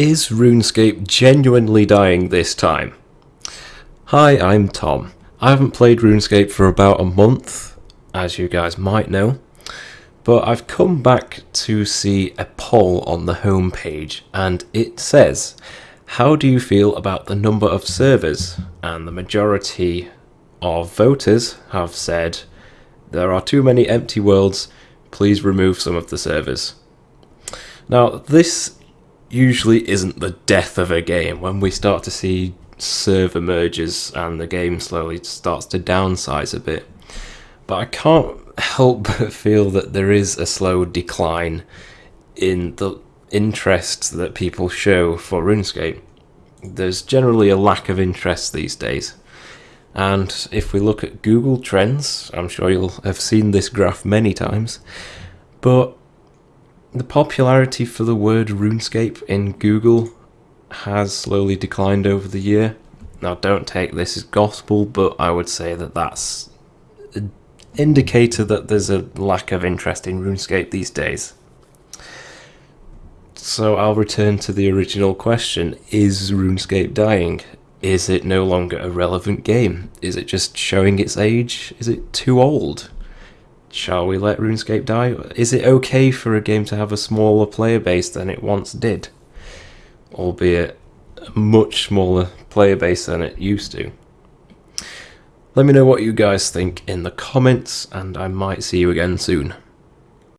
is RuneScape genuinely dying this time? Hi, I'm Tom. I haven't played RuneScape for about a month, as you guys might know, but I've come back to see a poll on the homepage and it says, How do you feel about the number of servers? And the majority of voters have said, There are too many empty worlds, please remove some of the servers. Now, this usually isn't the death of a game when we start to see server merges and the game slowly starts to downsize a bit. But I can't help but feel that there is a slow decline in the interest that people show for RuneScape. There's generally a lack of interest these days. And if we look at Google Trends, I'm sure you'll have seen this graph many times, but the popularity for the word RuneScape in Google has slowly declined over the year. Now, don't take this as gospel, but I would say that that's an indicator that there's a lack of interest in RuneScape these days. So I'll return to the original question Is RuneScape dying? Is it no longer a relevant game? Is it just showing its age? Is it too old? Shall we let RuneScape die? Is it okay for a game to have a smaller player base than it once did? Albeit a much smaller player base than it used to. Let me know what you guys think in the comments, and I might see you again soon.